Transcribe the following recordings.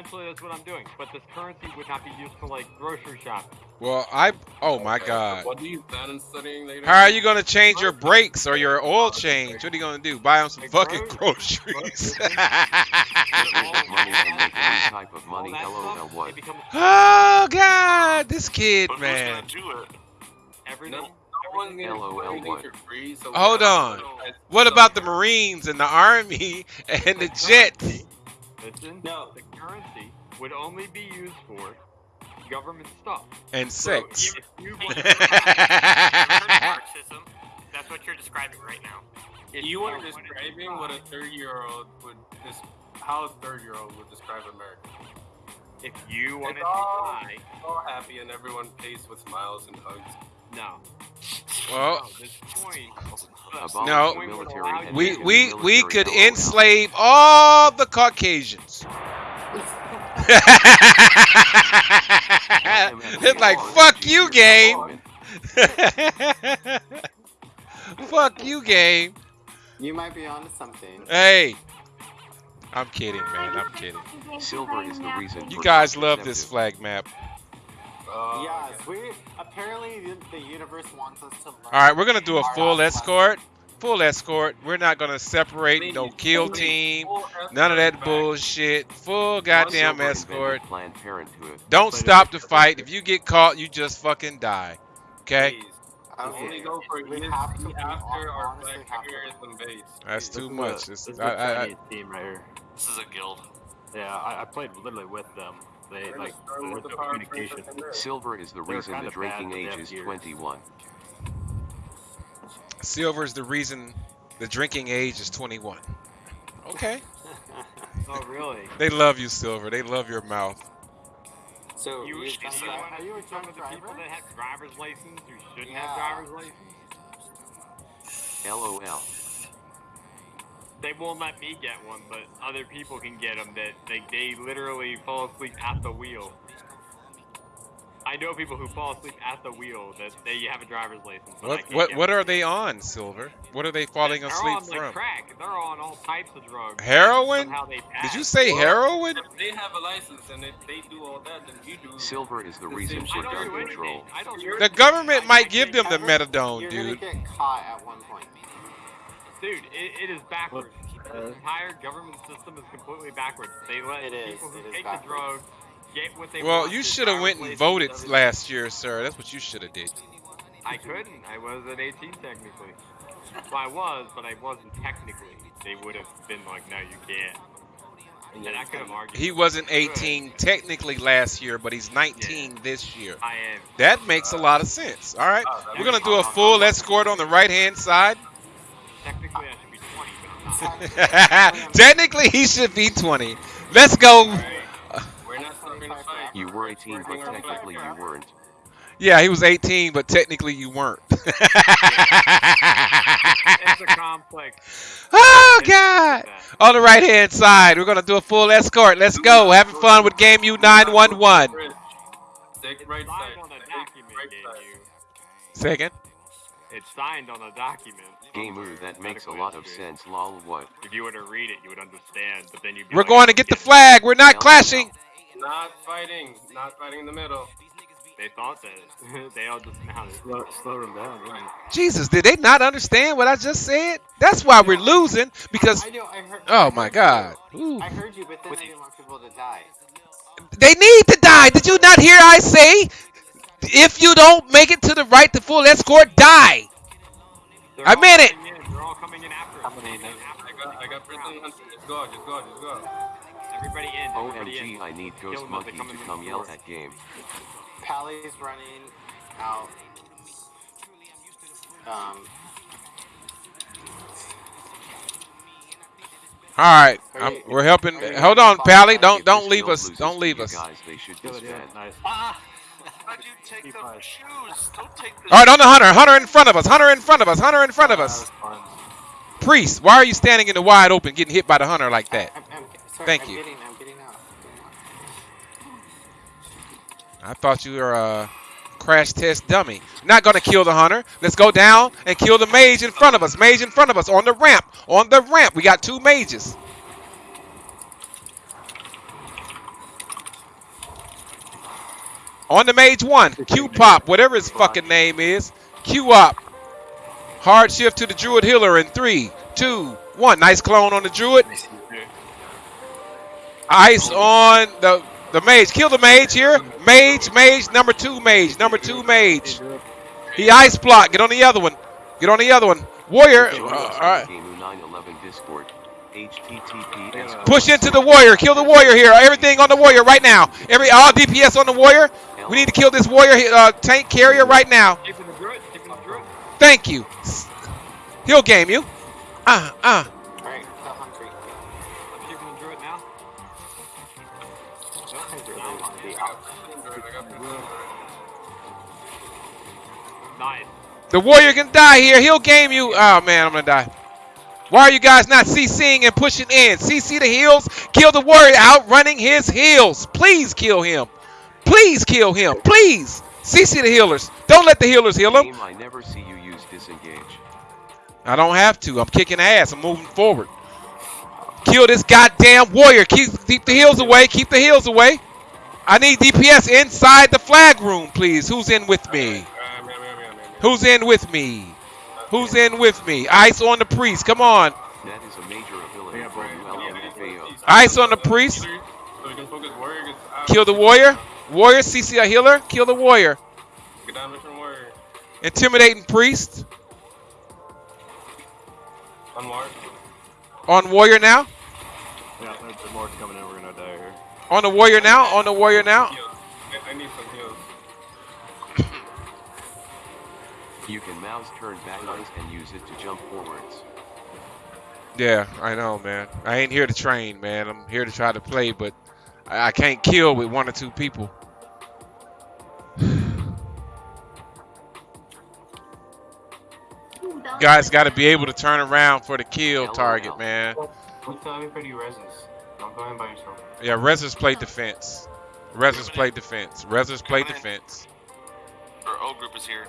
essentially that's what I'm doing. But this currency would not be used for like grocery shopping. Well, I. Oh my Okay, God. What do you plan on studying later? How are you gonna change your brakes or your oil change? What are you gonna do? Buy them some Like fucking gro- groceries. Money and make type of money. that LOL what? Oh God, this kid, But man. who's gonna do it? everything. No, no one's gonna LOL do anything what? for free. So Hold on. What about the Marines and the Army and the jets? Listen, No. the currency would only be used for government stuff. And So sex. if you Hey, want- you ever heard of Marxism? That's what you're describing right now. if You are describing what a buy- 30 year old would dis- how a 30 year old would describe America. If you want to all- buy, All happy and everyone pays with smiles and hugs. no. Well, No, this point. Abolish No. the military and we we we could enslave all the Caucasians. it's like fuck you, game. fuck you, game. You might be onto something. Hey, I'm kidding, man. I'm kidding. Silver is the reason. You guys love this flag map. Uh, yes, we apparently the, the universe wants us to learn. All right, we're gonna do a full last escort. Full escort. We're not gonna separate no kill team. None of that bullshit. Full goddamn escort. Planned Parenthood. Don't stop the fight. If you get caught, you just fucking die. Okay? Please. Okay. Only go We have to- we after our honestly flag have to- carriers and base. That's too is much. A, It's- this is I- a I- I- Chinese team right here. This is a guild. Yeah, I, I played literally with them. They We're like start there's the no communication. Silver is the They're reason the drinking bad, but they age is gears. 21. Silver is the reason the drinking age is 21. Okay. Oh, really? They love you, Silver. They love your mouth. So You, you, you, a drunk you driver? want are you a some drunk of the people that have driver's license who shouldn't Yeah. have driver's license? LOL. They won't let me get one, but other people can get them that they, they literally fall asleep at the wheel. I know people who fall asleep at the wheel that they have a driver's license. But What what what are they on, Silver? What are they falling They're asleep on, like, from? crack. They're on all types of drugs. Heroin? Did you say Well, heroin? If they have a license and if they do all that, then you do. Silver is the The reason for I gun control. anything. I don't do The government I- might give them the Ever- methadone, You're dude. gonna get caught at one point. Dude, it, it is backwards. Uh, the entire government system is completely backwards. They let It is, people who it is take backwards. the drugs get what they Well, want. you should have went and voted everything. last year, sir. That's what you should have did. I couldn't. I wasn't 18 technically. Well, I was, but I wasn't technically. They would have been like, no, you can't. And I could have argued. He wasn't 18 technically last year, but he's 19 this year. I am. That makes a lot of sense. All right, Uh, we're gonna do a full escort on the right hand side. Technically, he should be 20. Let's go. We're not stopping the fight. You were 18, but technically you weren't. Yeah, he was 18, but technically you weren't. it's a complex. oh God! On the right hand side, we're gonna do a full escort. Let's go. Having fun with Game U 911. Bridge. Take right Signed side. on a Take document, right game side. you. Second. It's signed on a document. Gamer, that makes a lot of sense. Lol, what? If you were to read it, you would understand. But then you'd We're like, going to get the flag. We're not clashing. Not fighting. Not fighting in the middle. They thought that. they all dismounted. slow, slow them down. Really. Jesus, did they not understand what I just said? That's why we're losing because. I know. I heard. Oh I my God. You. Ooh. I heard you, but then I didn't want people to die. They need to die. Did you not hear I say? If you don't make it to the right to full escort, die. They're I made it. coming in. They're all coming in after us. Coming in. They're after I got, I got prison hunter. Just go, just go, just go. Everybody in. Everybody OMG, in. I need Ghost them as they Monkey to come yell door. at game. Pally's running out. Um, All right, I'm, we're helping. Hold on, Pally. Don't don't leave us. Don't leave us. Guys, they should Kill it, yeah, disband. nice. Ah! All right, on the hunter. Hunter in front of us. Hunter in front of us. Hunter in front of us. was. Priest, why are you standing in the wide open, getting hit by the hunter like that? I'm, I'm, sorry, Thank I'm you. Getting, I'm getting. I thought you were a crash test dummy. Not gonna kill the hunter. Let's go down and kill the mage in front of us. Mage in front of us on the ramp. On the ramp. We got two mages. On the mage one. Q pop, whatever his fucking name is. Q up. Hard shift to the druid healer in three, two, one. Nice clone on the druid. Ice on the the mage. Kill the mage here. Mage, mage, number two mage, number two mage. He ice block. Get on the other one. Get on the other one. Warrior. Uh, all right. on Game 911 Discord. HTTPS. Push into the warrior. Kill the warrior here. Everything on the warrior right now. Every all DPS on the warrior. We need to kill this warrior uh, tank carrier right now. Keeping the druid, keeping the druid. Thank you. He'll game you. Uh, uh. Alright, the hungry. I'm keeping the druid now. I really want to be out. Nice. The warrior can die here. He'll game you. Oh man, I'm gonna die. Why are you guys not CCing and pushing in? CC the heals. Kill the warrior outrunning his heals. Please kill him. Please kill him. Please. CC the healers. Don't let the healers heal him. I never see you use disengage. I don't have to. I'm kicking ass. I'm moving forward. Kill this goddamn warrior. Keep, keep the heals away. Keep the heals away. I need DPS inside the flag room, please. Who's in with me? Who's in with me? Who's in with me? Ice on the priest. Come on. That is a major ability Yeah, from bro. LMFAO. Ice on the priest. So we can focus warrior gets out. Kill the warrior. Warrior, CC a healer. Kill the warrior. Get down mission warrior. Intimidating priest. Unmarked. On warrior now. Yeah, there's there's more coming in. We're gonna die here. On the warrior now. On the warrior now. Heals. I, I need some heals. You can mouse turn back ice and use it to jump forwards. Yeah, I know, man. I ain't here to train, man. I'm here to try to play, but I, I can't kill with one or two people. Guys got to be able to turn around for the kill target, man. What's everybody reses? Don't go in by yourself. Yeah, Rezzers play defense. Rezzers play defense. Rezzers play defense. Our O group is here.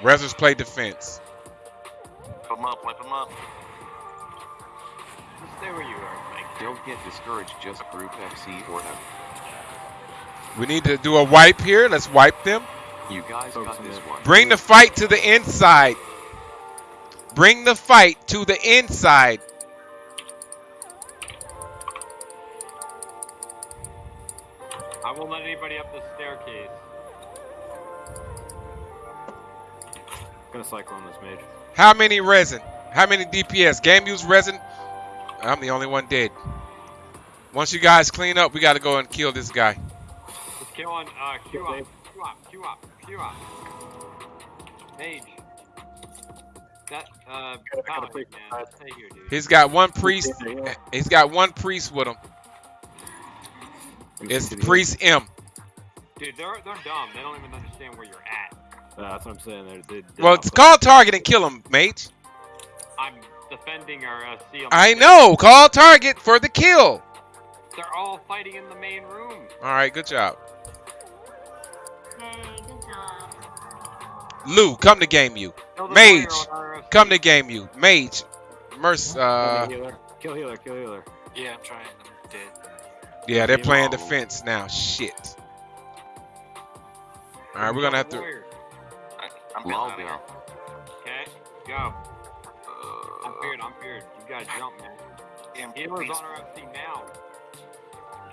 Rezzers play defense. Put them up, wipe them up. Just stay where you are. Thank you. Don't get discouraged, just group FC or F. We need to do a wipe here. Let's wipe them. You guys got this one. Bring the fight to the inside. Bring the fight to the inside. I won't let anybody up the staircase. Gonna cycle on this mage. How many resin? How many DPS? Game use resin? I'm the only one dead. Once you guys clean up, we got to go and kill this guy. Just kill on uh, Q up, Q up, Q up, Q up. Mage. That uh, paladin, play man. five. Stay here, dude. He's got one priest. He's got one priest with him. It's priest M. Dude, they're they're dumb. They don't even understand where you're at. Uh, that's what I'm saying. They're, they, they Well, it's play. call target and kill him, mate. I'm defending our uh, seal. I know. Call target for the kill. They're all fighting in the main room. All right, good job. Hey, good job. Lou, come to game you. Kill Mage, warrior on RFC. Come to game you. Mage. Merc. Uh, Kill healer. Kill healer. Kill healer. Yeah, I'm trying. I'm dead. yeah, they're playing defense now. Shit. All right, we're gonna have to. Warrior. I, I'm getting Lol out of here. now. Okay, go. I'm feared. I'm feared. You gotta jump, man. damn, Healer's please. on RFC now.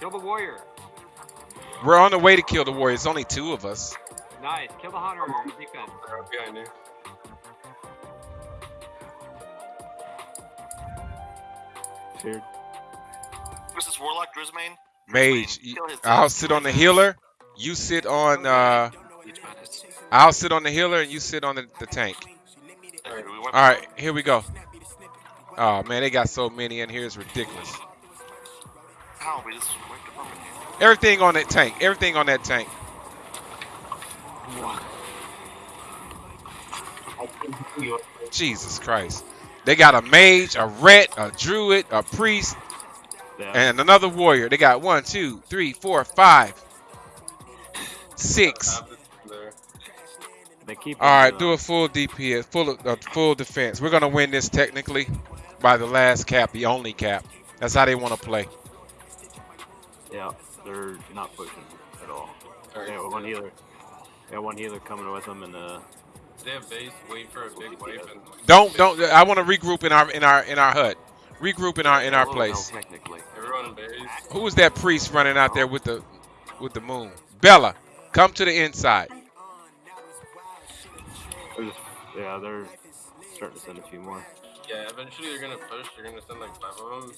Kill the warrior. We're on the way to kill the warrior. It's only two of us. Nice. Kill the hunter. Defense. They're up behind you. Feared. Who's this warlock, Grismain? Mage. Grismain, I'll sit on the healer. You sit on. uh Each man is- I'll sit on the healer and you sit on the, the tank. Okay, we went- All right, here we go. Oh man, they got so many in here. It's ridiculous. Ow, we just wiped them up. Everything on that tank. Everything on that tank. Jesus Christ. They got a mage, a ret, a druid, a priest, Yeah. and another warrior. They got one, two, three, four, five, six. Top is there. they keep. All right, uh, do a full DPS, full uh, full defense. We're gonna win this technically by the last cap, the only cap. That's how they want to play. Yeah, they're not pushing at all. Alright. They got one healer. They got one healer coming with them, and uh, They have base, wait for a big wave, Don't don't. I want to regroup in our in our in our hut. Regroup in our in our place. Hell, technically. everyone in base. Who was that priest running out there with the with the moon? Bella, come to the inside. yeah, they're starting to send a few more. Yeah, eventually they're gonna push. They're gonna send like five of them.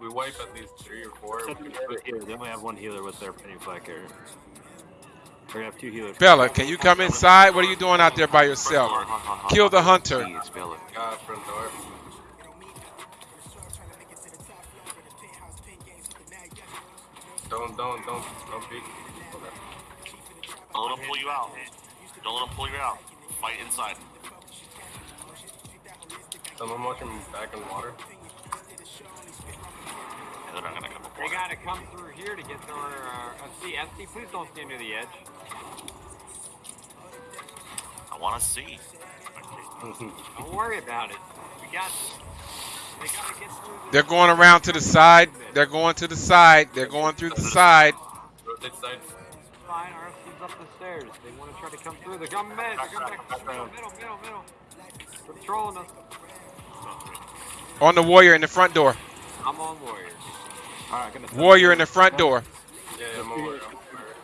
We, we wipe at least three or four. Except for the healer, They only have one healer with their penny flag carrier. They're gonna have two healers. Bella, can you come inside? What are you doing out there by yourself? Kill the ha, ha. hunter. See, it's Bella. God, front door. Don't, don't, don't, don't peek. Okay. Don't let him pull you out. Don't let him pull you out. Fight inside. Someone watching back in water. Yeah, they're not gonna come They gotta come through here to get their uh, see, SD, please don't stand near the edge. I wanna see. Don't worry about it. We got They gotta get through the They're going around to the side. They're going to the side. They're going through the side. Rotate sides. Fine, our FC's up the stairs. They want to try to come through. They're coming mid. They're coming back. Middle, middle, middle, middle. They're patrolling us. On the warrior in the front door. I'm on warrior. All right, gonna Warrior in the front door. Yeah, yeah, I'm over. I'm.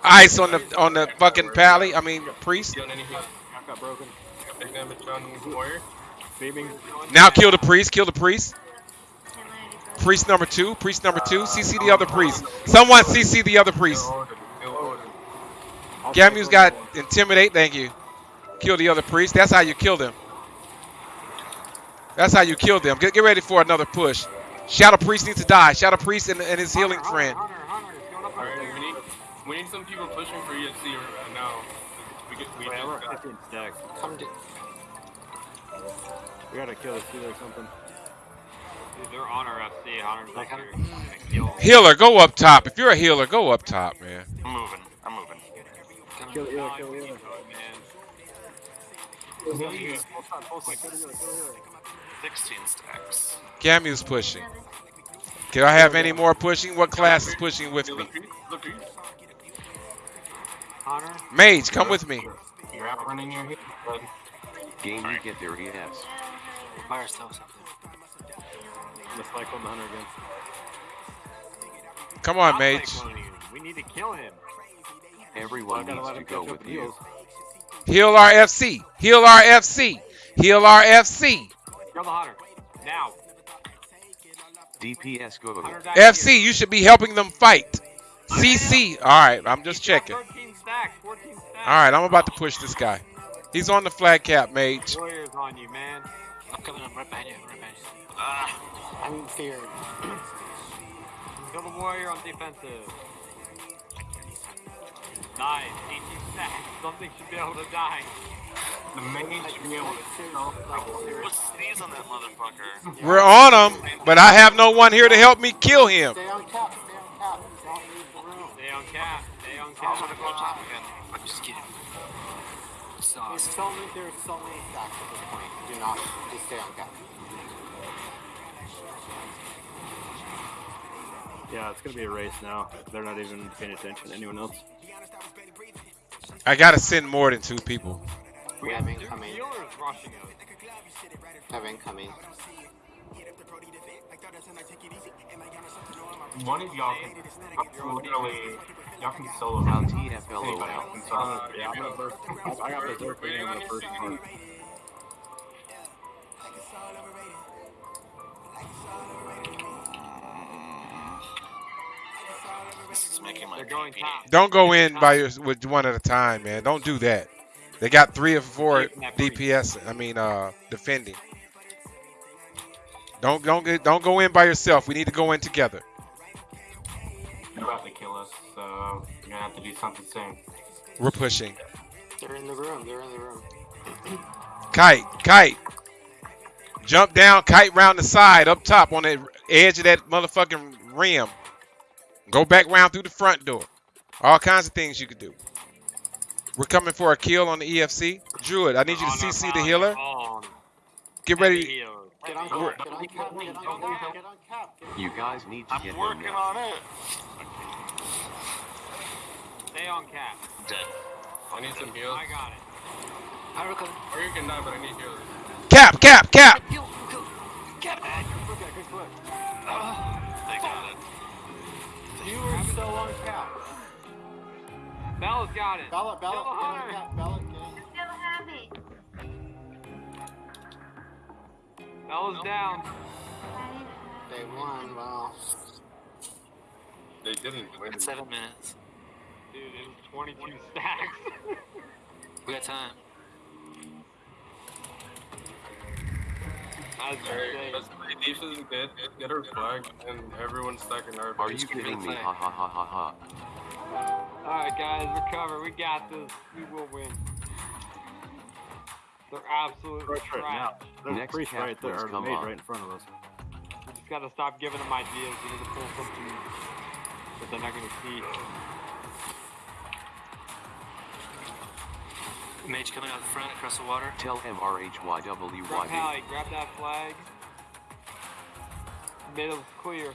Ice on the on the fucking pally. I mean priest. Doing anything? Back got broken. Big damage on warrior. Beaming. Now kill the priest. Kill the priest. Priest number two. Priest number two. CC the other priest. Someone CC the other priest. Still ordered. Still ordered. I'll Gamu's take got intimidate. Thank you. Kill the other priest. That's how you kill them. That's how you kill them. Get, get ready for another push. Shadow priest needs to die. Shadow priest and, and his healing Hunter, friend. Hunter, Hunter, Hunter, going up Alright, we need we need some people pushing for ESC right now. We get we Wait, just we're at got 15 stacks. Come to. We gotta kill this healer or something. Dude, they're on our FC. Hunter's Like, up here. Kill. Healer, go up top. If you're a healer, go up top, man. I'm moving. I'm moving. Kill the healer, kill the healer. man. Full side, full side, kill healer, kill healer. 16 stacks. Gamu's pushing. Can I have any more pushing? What class is pushing with me? the priest. The priest. Hunter. Mage, come with me. You're outrunning your hit. But Game you get there, yes. By ourselves up Let's cycle the hunter again. Come on, I'll Mage. take one of you. We need to kill him. Everyone needs to go catch up with with you. Heal our FC. Heal our FC. Heal our FC. Kill the Hunter. Now. DPS go. Hunter died here. FC, you should be helping them fight. CC. All right, I'm just checking. 13 stacks. 14 stacks. All right, I'm about to push this guy. He's on the flag cap, Mage. Warriors on you, man. I'm coming. I'm right behind you. Right behind you. Ah. I'm feared. Kill the warrior on defensive. Nice. 18 stacks. Something should be able to die. the mage should be able to stealth out. Put sneeze on that motherfucker. We're on him, but I have no one here to help me kill him. Stay on cap. Stay on cap. Don't leave the room. Stay on cap. Stay on I'm gonna go top again. I'm just kidding. There's so many. There's so many stacks at this point. Do not. Just stay on cap. Yeah, it's gonna be a race now. They're not even paying attention to anyone else. I gotta send more than two people. We have Two incoming. healers rushing us. Have incoming. One of y'all can literally y'all can solo. Now run. TFLO Anybody out. else can. Uh, yeah, I'm gonna burst. I, I got berserker in the first one. Making my They're going PP. top. Don't go in by your, with one at a time, man. Don't do that. They got three or four DPS. I mean, uh, defending. Don't don't get, don't go in by yourself. We need to go in together. They're about to kill us, so you're gonna have to do something soon. We're pushing. They're in the room. They're in the room. Kite, kite. Jump down, kite round the side, up top on the edge of that motherfucking rim. Go back round through the front door. All kinds of things you could do. We're coming for a kill on the EFC. Druid, I need you to CC the healer. Get ready. Cap. Cap. Cap. Cap. You guys need to I'm get working on it. Stay on cap. Dead. I need some heals. I got it. I recover. Or you can die, but I need heals. Cap, cap, cap. Heal, go. Get back. Look at. They got it. You were so on cap. Bella's got it. Bella, Bella, Kill the get hunter. on. Bella. Still have it. Bella's down. I didn't have They won. Well, They didn't win. Seven minutes. Dude, it was 22 stacks. We got time. That's Alright, insane. let's play defense, get, get our flag, and everyone's stacking our Are you kidding me? Ha ha ha ha ha. Alright, guys, recover. We got this. We will win. They're absolute Right, right now. trash. There's a Next priest cap, right there, please or the come maid on. right in front of us. We just gotta stop giving them ideas. We need to pull something that they're not gonna see. Mage coming out the front across the water. Tell Grab MRHYWYD. Pally, grab that flag. Middle's clear.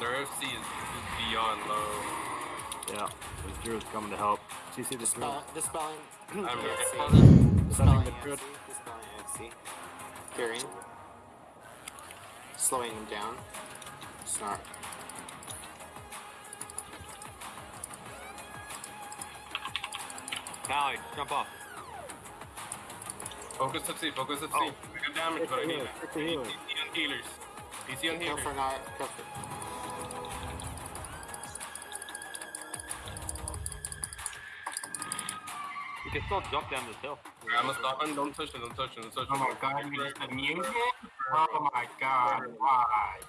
Their FC is, is beyond low. Yeah, there's druids coming to help. CC the druid. dispel, dispelling. I'm AFC. Sending Dispelling the druid. AFC. Dispelling AFC. Curing. Slowing him down. Snark. Pally, jump off. Focus FC, focus FC. Oh. We got damage, but I need healer, it. pick the I need healer. DC on healers. DC on Go healers. for not. Go for. You can still jump down this hill. I'm gonna stop him. Don't touch him. Don't touch him. Don't touch him. Oh my god, we just had music? Oh my god, why?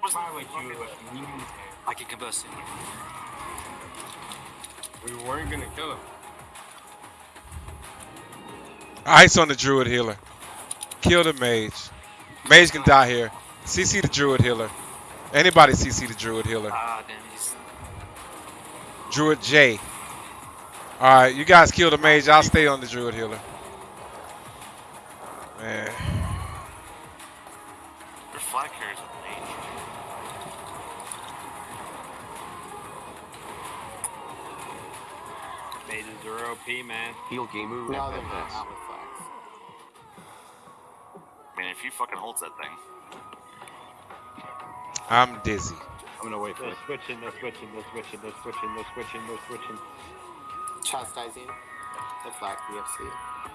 Why would you have music? I can combust him. We weren't gonna kill him. Ice on the druid healer. Kill the mage. Mage can die here. CC the druid healer. Anybody CC the druid healer. Ah, damn, he's. Druid J. Alright, you guys kill the mage. I'll stay on the druid healer. Man. Your flag carries with are OP, man. Heal Gamu No, they're not. Not with flags. Man, if he fucking holds that thing. I'm dizzy. I'm gonna wait for They're it. switching, they're switching, they're switching, they're switching, they're switching, they're switching. Chastising. The flag EFC.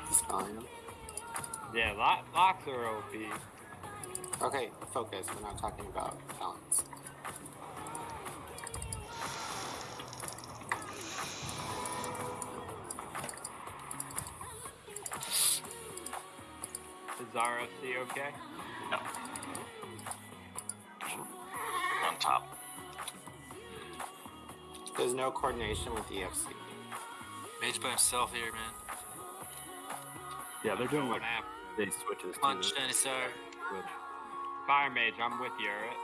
Dispelling fine. Yeah, lock, locks are OP. Okay, focus. We're not talking about talents. Is RFC okay? No. On top. There's no coordination with EFC. Mage by himself here, man. Yeah, they're doing like Going they switches Come on, too. Shiny Star. Good. Fire Mage, I'm with you, alright?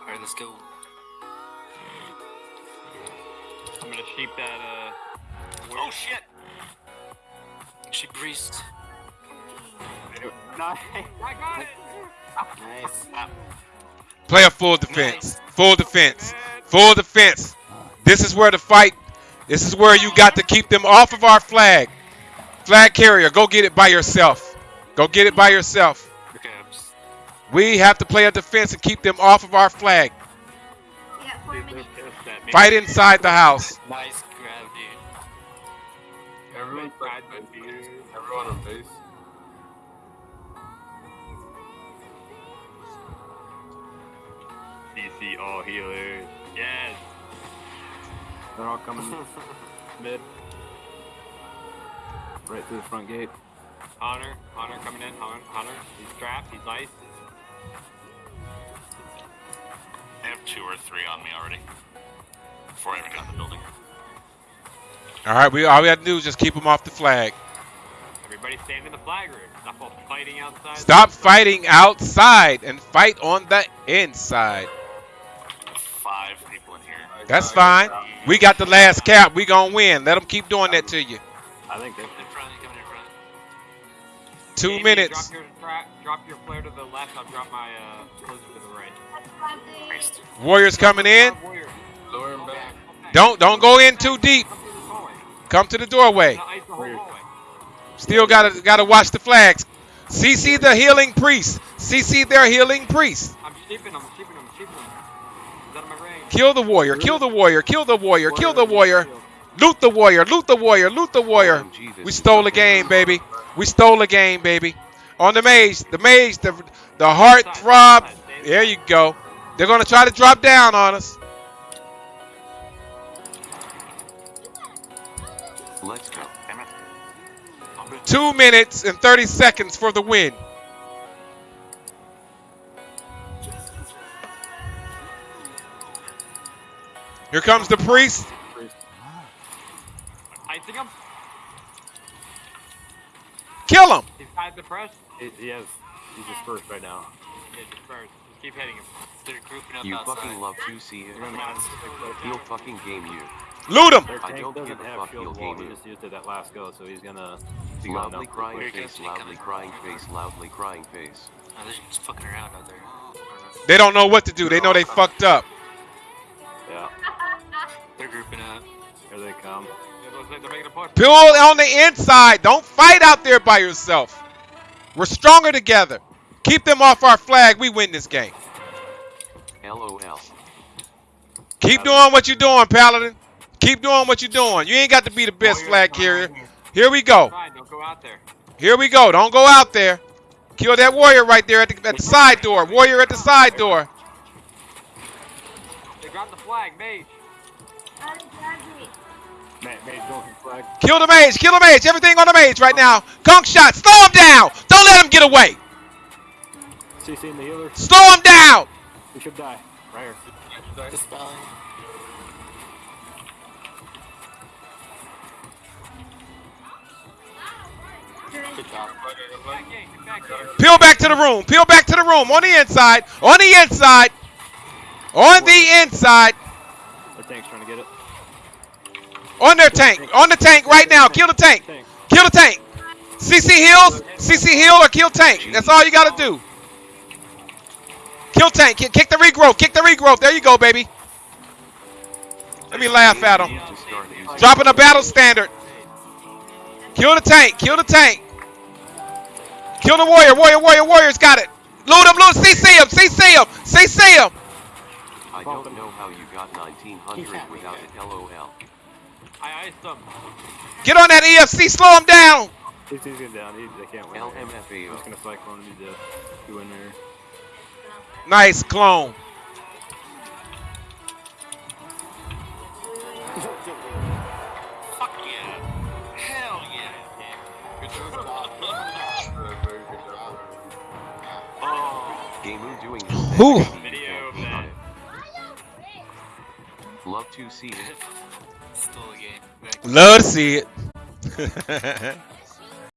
Alright, let's go. I'm gonna sheep that, uh. Oh shit! She priest. Play a full defense. Full defense. Full defense. This is where the fight. This is where you got to keep them off of our flag. Flag carrier, go get it by yourself. Go get it by yourself. We have to play a defense and keep them off of our flag. Fight inside the house. Nice everyone on base. DC all healers. Yes! They're all coming mid. Right through the front gate. Hunter, Hunter coming in. Hunter, Hunter. He's trapped. He's nice. I have two or three on me already. Before I even got in the building. All right, we all we have to do is just keep them off the flag. Everybody stand in the flag room. Stop all fighting outside. Stop fighting outside and fight on the inside. That's fine. We got the last cap. We gonna win. Let them keep doing that to you. I think they In front, coming in front. Two Amy, minutes. Drop your, drop your flare to the left. I'll drop my uh, closer to the right. Warriors coming in. Warrior. Lower him back. Don't don't go in too deep. Come through this hallway. Come to the doorway. Now ice the whole hallway. Still gotta gotta watch the flags. CC the healing priest. CC their healing priest. I'm sheeping them, sheeping them, sheeping them. Is that in my range? Kill the warrior. Kill the warrior. Kill the warrior. Kill the warrior. Loot the warrior. Loot the warrior. Loot the warrior. We stole the game, baby. We stole the game, baby. On the maze, the maze, the the heart throb. There you go. They're gonna try to drop down on us. Let's go. Two minutes and 30 seconds for the win. Here comes the priest. Icing him. Kill him. He's tied the press. He, he has. He's dispersed right now. Yeah, just first. Just keep hitting him. They're grouping up You outside. fucking love to see it. You're gonna have He'll fucking game you. Loot him. I don't doesn't give a have fuck, he'll wall. game He just used it at last go, so he's gonna. be Loudly crying face, loudly crying face, loudly crying face. Oh, they're just fucking around out there. They don't know what to do. They know they fucked up. It looks like they're making a push. Pull on the inside. Don't fight out there by yourself. We're stronger together. Keep them off our flag. We win this game. LOL. Keep doing what you're doing, Paladin. Keep doing what you're doing. You ain't got to be the best oh, Warriors flag carrier. here. Here we go. Fine, don't go out there. Here we go. Don't go out there. Kill that warrior right there at the, at the side door. Warrior at the side door. They got the flag, mage. Kill the mage. Kill the mage. Everything on the mage right now. Conk shot. Slow him down. Don't let him get away. CC the healer. Slow him down. We should die. Right here. Dispelling. Peel back to the room. Peel back to the room. On the inside. On the inside. On the inside. Their tank's trying to get it. On their tank. On the tank right now. Kill the tank. Kill the tank. CC heals. CC heal or kill tank. That's all you gotta do. Kill tank. Kick, the regrowth. Kick the regrowth. There you go, baby. Let me laugh at him. To Dropping a battle standard. Kill the tank. Kill the tank. Kill the warrior. Warrior, warrior, warrior's got it. Loot him, loot. CC him. CC him. CC him. I don't know how you got 1900 without it. LOL. I iced them. Get on that EFC. Slow him down. CC's getting down. He, they can't win. I'm LMFAO. just gonna cyclone him to go in there. Nice clone. Fuck yeah. Hell yeah. Good job. Very. Oh. Gamu doing his Video of that. Love to see it. Still a game. Love to see it.